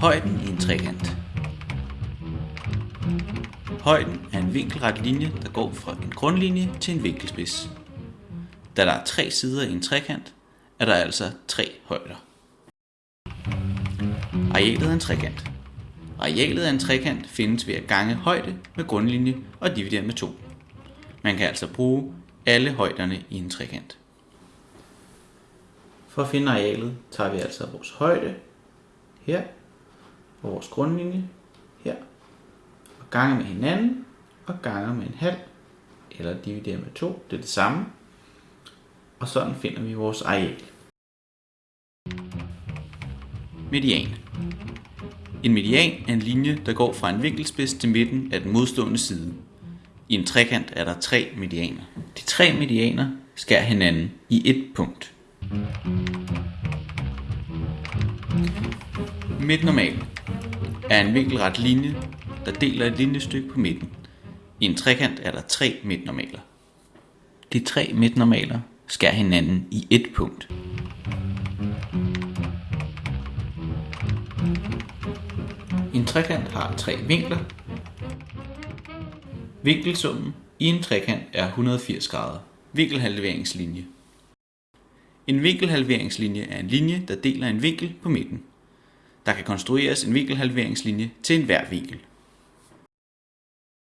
Højden i en trekant. Højden er en vinkelret linje, der går fra en grundlinje til en vinkelspids. Da der er tre sider i en trekant, er der altså tre højder. Arealet af en trekant. Arealet af en trekant findes ved at gange højde med grundlinje og dividere med 2. Man kan altså bruge alle højderne i en trekant. For at finde arealet tager vi altså vores højde her og vores grundlinje her og ganger med hinanden og ganger med en halv eller dividerer med 2, det er det samme. Og sådan finder vi vores areal. Median. En median er en linje, der går fra en vinkelspids til midten af den modstående side. I en trekant er der tre medianer. De tre medianer skærer hinanden i et punkt. Midtnormal er en vinkelret linje, der deler et linjestykke på midten. I en trekant er der tre midtnormaler. De tre midtnormaler skærer hinanden i et punkt. En trekant har tre vinkler. Vinkelsummen i en trekant er 180 grader. Vinkelhalveringslinje. En vinkelhalveringslinje er en linje, der deler en vinkel på midten. Der kan konstrueres en vinkelhalveringslinje til enhver vinkel.